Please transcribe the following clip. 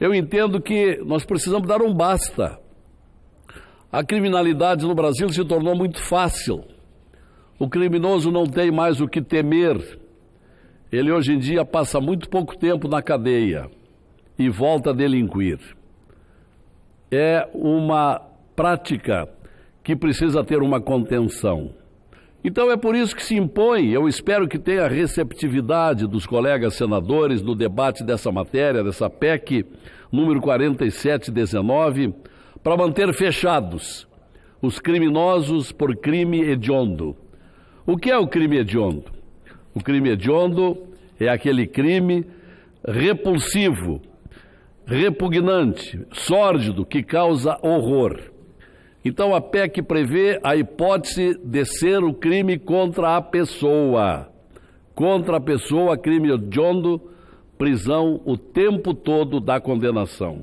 Eu entendo que nós precisamos dar um basta. A criminalidade no Brasil se tornou muito fácil. O criminoso não tem mais o que temer. Ele hoje em dia passa muito pouco tempo na cadeia e volta a delinquir. É uma prática que precisa ter uma contenção. Então é por isso que se impõe, eu espero que tenha receptividade dos colegas senadores no debate dessa matéria, dessa PEC número 4719, para manter fechados os criminosos por crime hediondo. O que é o crime hediondo? O crime hediondo é aquele crime repulsivo, repugnante, sórdido, que causa horror. Então a PEC prevê a hipótese de ser o crime contra a pessoa. Contra a pessoa, crime hediondo, prisão o tempo todo da condenação.